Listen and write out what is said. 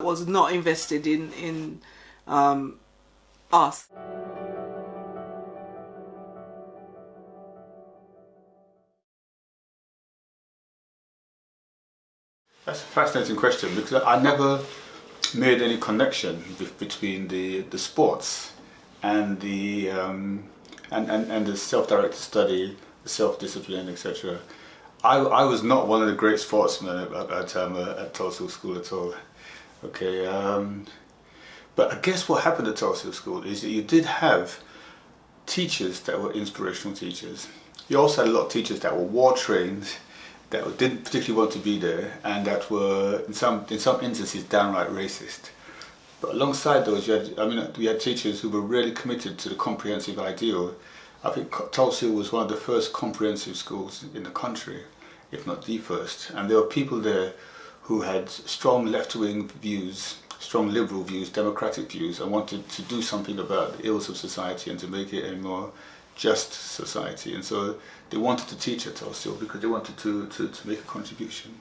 was not invested in in um, us. That's a fascinating question because I never made any connection between the the sports and the um, and, and, and the self-directed study, the self-discipline, etc. I, I was not one of the great sportsmen at, at, um, at Tulsa School at all. Okay, um, but I guess what happened at Tulsa School is that you did have teachers that were inspirational teachers. You also had a lot of teachers that were war trained, that didn't particularly want to be there, and that were in some in some instances downright racist. But alongside those, you had, I mean, we had teachers who were really committed to the comprehensive ideal. I think Tulsa was one of the first comprehensive schools in the country, if not the first. And there were people there who had strong left-wing views, strong liberal views, democratic views, and wanted to do something about the ills of society and to make it a more just society. And so they wanted to teach at Tulsa because they wanted to, to, to make a contribution.